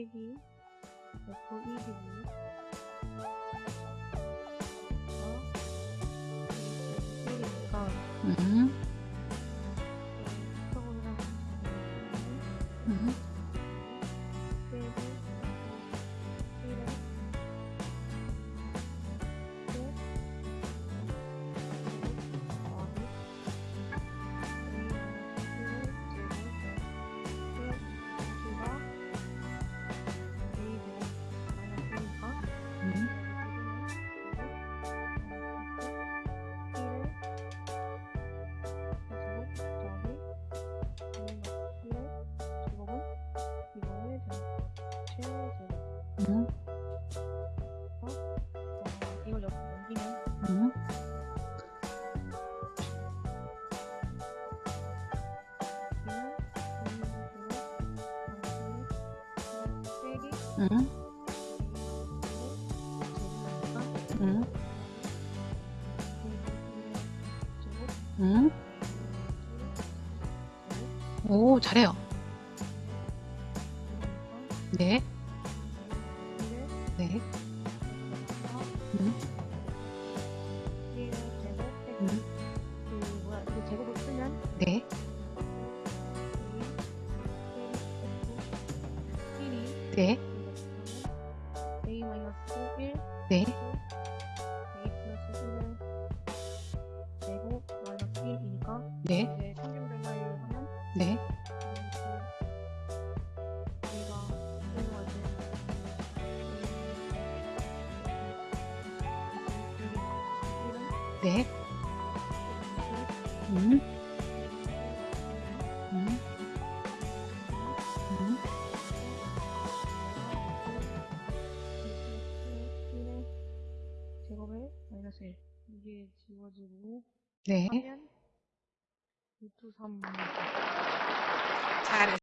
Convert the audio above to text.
쓰기 보기 쓰기 음. 음. 음, 어, 이걸 음, 음, 음. 오, 잘해요. 네, 네, 음, 음, 네, 1이 네, a 마이너스 1 네, a 플러스 1을 제곱 마이너스 1이니까 네, 변화율 하면 네, 네, 음, 음, 음, 제곱에 마이너스 1 이게 지워지고 네. 하면 루트 3 잘했어.